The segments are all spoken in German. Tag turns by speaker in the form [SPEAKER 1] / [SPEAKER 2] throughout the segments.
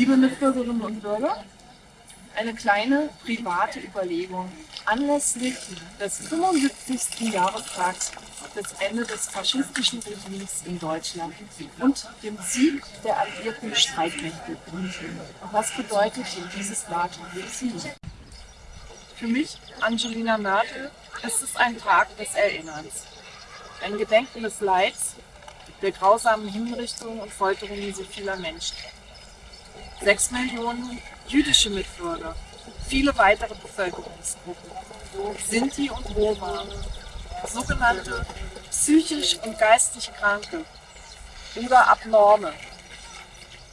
[SPEAKER 1] Liebe Mitbürgerinnen und Bürger, eine kleine private Überlegung anlässlich des 75. Jahrestags des Ende des faschistischen Regimes in Deutschland und dem Sieg der alliierten Streitmächte. Was bedeutet dieses Datum für mich, Angelina Merkel, ist es ein Tag des Erinnerns. Ein Gedenken des Leids, der grausamen Hinrichtungen und Folterungen so vieler Menschen. Sechs Millionen jüdische Mitbürger, viele weitere Bevölkerungsgruppen, Sinti und Roma, sogenannte psychisch und geistig Kranke oder Abnorme,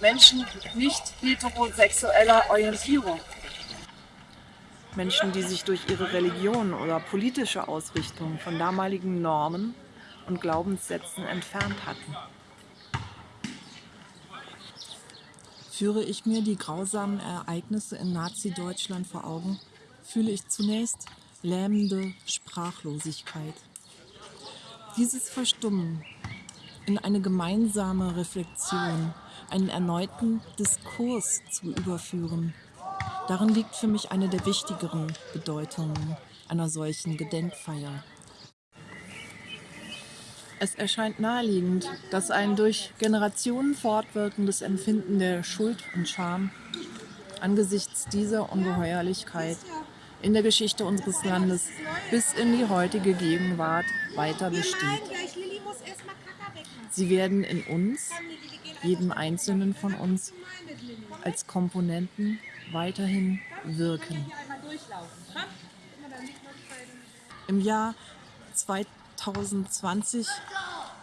[SPEAKER 1] Menschen nicht heterosexueller Orientierung,
[SPEAKER 2] Menschen, die sich durch ihre Religion oder politische Ausrichtung von damaligen Normen und Glaubenssätzen entfernt hatten. Führe ich mir die grausamen Ereignisse in Nazi-Deutschland vor Augen, fühle ich zunächst lähmende Sprachlosigkeit. Dieses Verstummen in eine gemeinsame Reflexion, einen erneuten Diskurs zu überführen, darin liegt für mich eine der wichtigeren Bedeutungen einer solchen Gedenkfeier. Es erscheint naheliegend, dass ein durch Generationen fortwirkendes Empfinden der Schuld und Scham angesichts dieser Ungeheuerlichkeit in der Geschichte unseres Landes bis in die heutige Gegenwart weiter besteht. Sie werden in uns, jedem Einzelnen von uns, als Komponenten weiterhin wirken. Im Jahr 2000 2020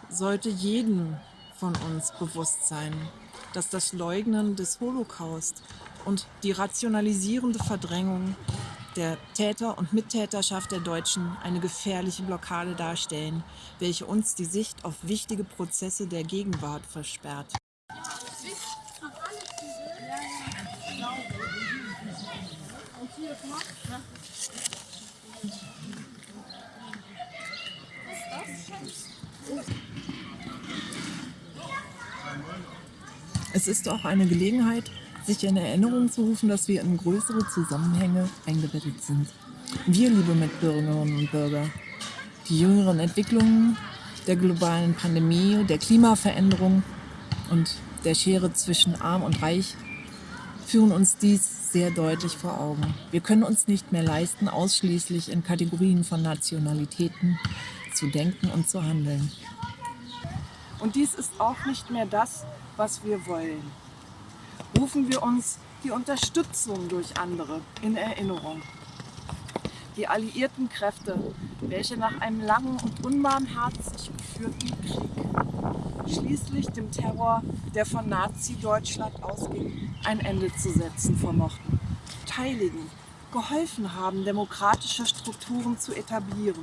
[SPEAKER 2] sollte jedem von uns bewusst sein, dass das Leugnen des Holocaust und die rationalisierende Verdrängung der Täter und Mittäterschaft der Deutschen eine gefährliche Blockade darstellen, welche uns die Sicht auf wichtige Prozesse der Gegenwart versperrt. Es ist auch eine Gelegenheit, sich in Erinnerung zu rufen, dass wir in größere Zusammenhänge eingebettet sind. Wir, liebe Mitbürgerinnen und Bürger, die jüngeren Entwicklungen der globalen Pandemie, der Klimaveränderung und der Schere zwischen Arm und Reich führen uns dies sehr deutlich vor Augen. Wir können uns nicht mehr leisten, ausschließlich in Kategorien von Nationalitäten zu denken und zu handeln.
[SPEAKER 1] Und dies ist auch nicht mehr das, was wir wollen. Rufen wir uns die Unterstützung durch andere in Erinnerung. Die alliierten Kräfte, welche nach einem langen und unbarmherzig geführten Krieg schließlich dem Terror, der von Nazi-Deutschland ausging, ein Ende zu setzen vermochten, teiligen, geholfen haben, demokratische Strukturen zu etablieren.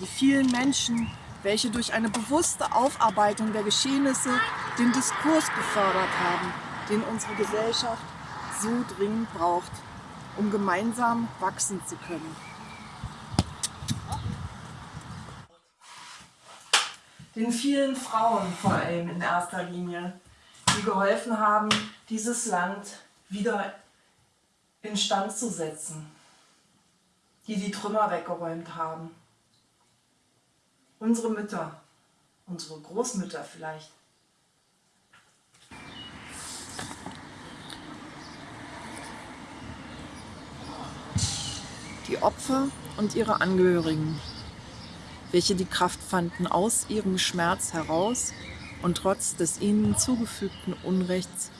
[SPEAKER 1] Die vielen Menschen, welche durch eine bewusste Aufarbeitung der Geschehnisse den Diskurs gefördert haben, den unsere Gesellschaft so dringend braucht, um gemeinsam wachsen zu können. Den vielen Frauen vor allem in erster Linie, die geholfen haben, dieses Land wieder instand zu setzen, die die Trümmer weggeräumt haben unsere Mütter, unsere Großmütter vielleicht.
[SPEAKER 2] Die Opfer und ihre Angehörigen, welche die Kraft fanden, aus ihrem Schmerz heraus und trotz des ihnen zugefügten Unrechts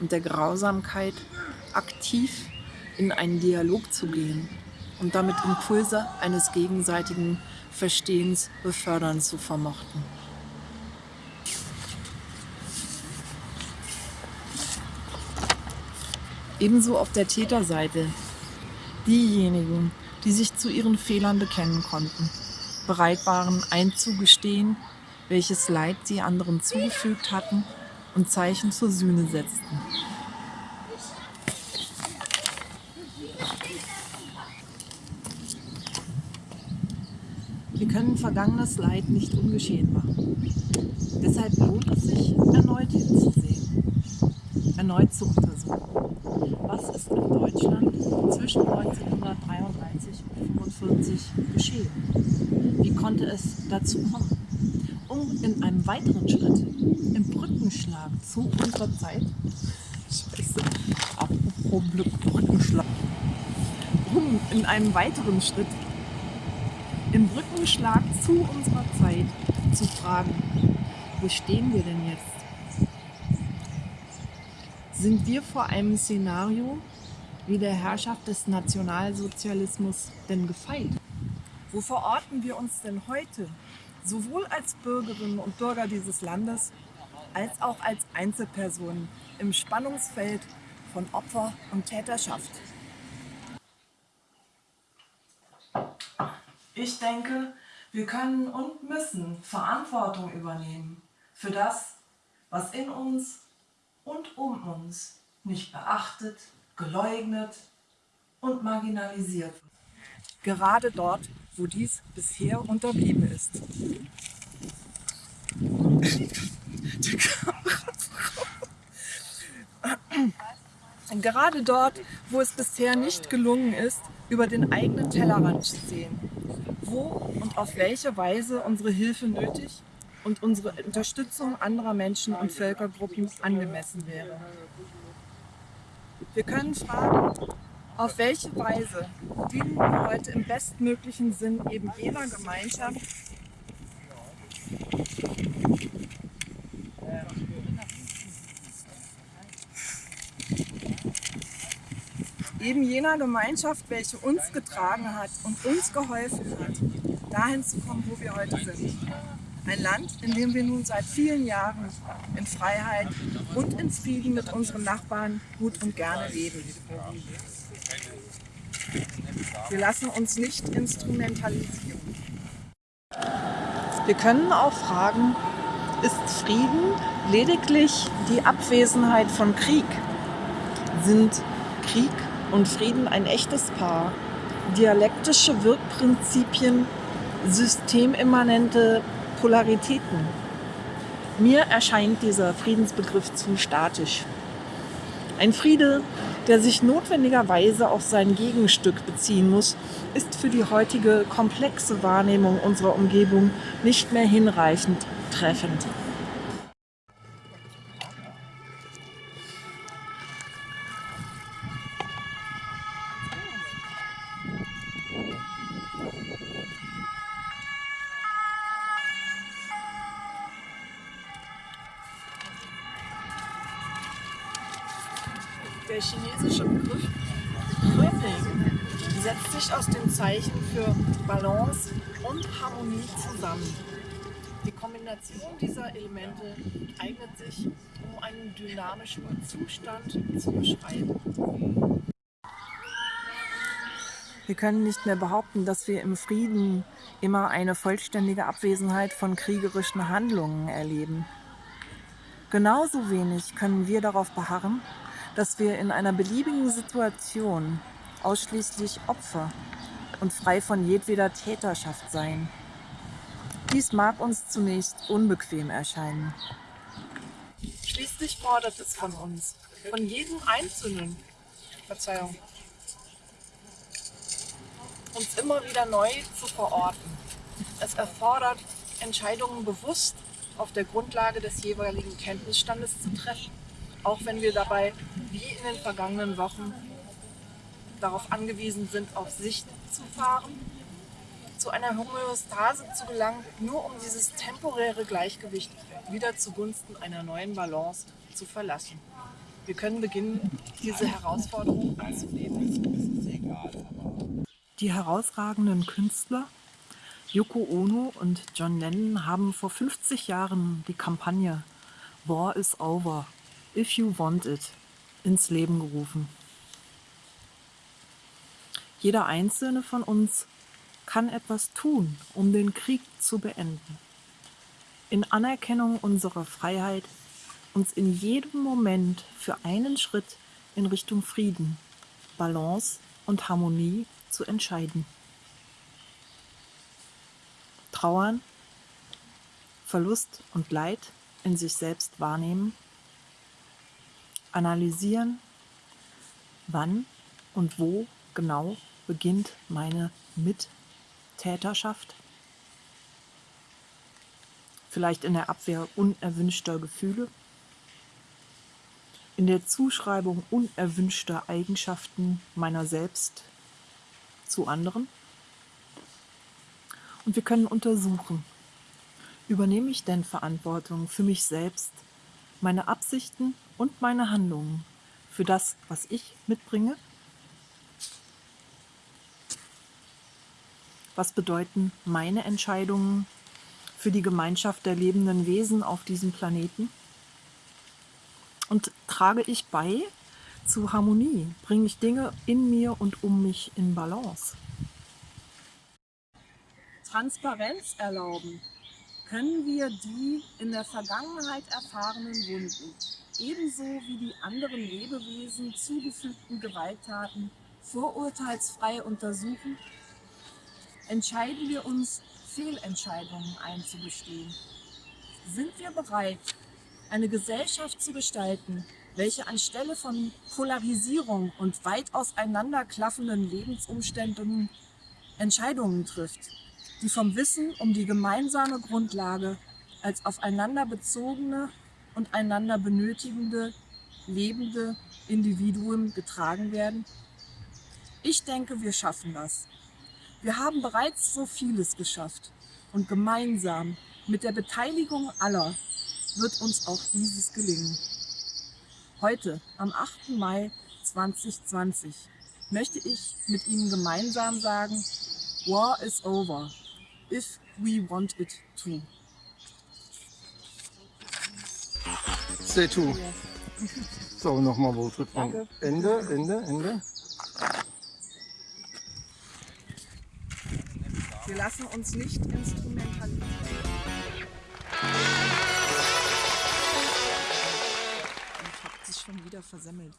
[SPEAKER 2] und der Grausamkeit aktiv in einen Dialog zu gehen und damit Impulse eines gegenseitigen Verstehens befördern zu vermochten. Ebenso auf der Täterseite diejenigen, die sich zu ihren Fehlern bekennen konnten, bereit waren einzugestehen, welches Leid sie anderen zugefügt hatten und Zeichen zur Sühne setzten. Wir können vergangenes Leid nicht ungeschehen machen. Deshalb lohnt es sich, erneut hinzusehen. erneut zu untersuchen. Was ist in Deutschland zwischen 1933 und 1945 geschehen? Wie konnte es dazu kommen? Um in einem weiteren Schritt, im Brückenschlag zu unserer Zeit, Scheiße, apropos Brückenschlag, um in einem weiteren Schritt, im Brückenschlag zu unserer Zeit zu fragen, wo stehen wir denn jetzt? Sind wir vor einem Szenario wie der Herrschaft des Nationalsozialismus denn gefeit? Wo verorten wir uns denn heute, sowohl als Bürgerinnen und Bürger dieses Landes, als auch als Einzelpersonen im Spannungsfeld von Opfer und Täterschaft? Ich denke, wir können und müssen Verantwortung übernehmen für das, was in uns und um uns nicht beachtet, geleugnet und marginalisiert wird. Gerade dort, wo dies bisher unterblieben ist. Gerade dort, wo es bisher nicht gelungen ist, über den eigenen Tellerrand zu sehen, wo und auf welche Weise unsere Hilfe nötig und unsere Unterstützung anderer Menschen und Völkergruppen angemessen wäre. Wir können fragen, auf welche Weise dienen wir heute im bestmöglichen Sinn eben jener Gemeinschaft, eben jener Gemeinschaft, welche uns getragen hat und uns geholfen hat, dahin zu kommen, wo wir heute sind. Ein Land, in dem wir nun seit vielen Jahren in Freiheit und in Frieden mit unseren Nachbarn gut und gerne leben. Wir lassen uns nicht instrumentalisieren. Wir können auch fragen, ist Frieden lediglich die Abwesenheit von Krieg? Sind Krieg und Frieden ein echtes Paar? Dialektische Wirkprinzipien, systemimmanente Polaritäten. Mir erscheint dieser Friedensbegriff zu statisch. Ein Friede, der sich notwendigerweise auf sein Gegenstück beziehen muss, ist für die heutige komplexe Wahrnehmung unserer Umgebung nicht mehr hinreichend treffend. Der chinesische Begriff Kröping setzt sich aus den Zeichen für Balance und Harmonie zusammen. Die Kombination dieser Elemente eignet sich, um einen dynamischen Zustand zu beschreiben. Wir können nicht mehr behaupten, dass wir im Frieden immer eine vollständige Abwesenheit von kriegerischen Handlungen erleben. Genauso wenig können wir darauf beharren, dass wir in einer beliebigen Situation ausschließlich Opfer und frei von jedweder Täterschaft seien. Dies mag uns zunächst unbequem erscheinen. Schließlich fordert es von uns, von jedem Einzelnen, Verzeihung, uns immer wieder neu zu verorten. Es erfordert, Entscheidungen bewusst auf der Grundlage des jeweiligen Kenntnisstandes zu treffen auch wenn wir dabei, wie in den vergangenen Wochen, darauf angewiesen sind, auf Sicht zu fahren, zu einer Homöostase zu gelangen, nur um dieses temporäre Gleichgewicht wieder zugunsten einer neuen Balance zu verlassen. Wir können beginnen, diese Herausforderung anzunehmen. Die herausragenden Künstler Yoko Ono und John Lennon haben vor 50 Jahren die Kampagne War is Over If You Want It ins Leben gerufen. Jeder einzelne von uns kann etwas tun, um den Krieg zu beenden. In Anerkennung unserer Freiheit, uns in jedem Moment für einen Schritt in Richtung Frieden, Balance und Harmonie zu entscheiden. Trauern, Verlust und Leid in sich selbst wahrnehmen
[SPEAKER 3] analysieren, wann und wo genau beginnt meine Mittäterschaft. Vielleicht in der Abwehr unerwünschter Gefühle, in der Zuschreibung unerwünschter Eigenschaften meiner selbst zu anderen. Und wir können untersuchen, übernehme ich denn Verantwortung für mich selbst, meine Absichten und meine Handlungen, für das, was ich mitbringe? Was bedeuten meine Entscheidungen für die Gemeinschaft der lebenden Wesen auf diesem Planeten? Und trage ich bei zu Harmonie? Bringe ich Dinge in mir und um mich in Balance?
[SPEAKER 2] Transparenz erlauben, können wir die in der Vergangenheit erfahrenen Wunden, ebenso wie die anderen Lebewesen zugefügten Gewalttaten, vorurteilsfrei untersuchen? Entscheiden wir uns, Fehlentscheidungen einzugestehen? Sind wir bereit, eine Gesellschaft zu gestalten, welche anstelle von Polarisierung und weit auseinanderklaffenden Lebensumständen Entscheidungen trifft, die vom Wissen um die gemeinsame Grundlage als aufeinander bezogene und einander benötigende, lebende Individuen getragen werden? Ich denke, wir schaffen das. Wir haben bereits so vieles geschafft und gemeinsam mit der Beteiligung aller wird uns auch dieses gelingen. Heute, am 8. Mai 2020, möchte ich mit Ihnen gemeinsam sagen, War is over, if we want it to.
[SPEAKER 4] Stay to. So, nochmal?
[SPEAKER 2] Danke.
[SPEAKER 4] Ende, Ende, Ende.
[SPEAKER 2] Wir lassen uns nicht instrumentalisieren.
[SPEAKER 3] Ich habe sich schon wieder versemmelt.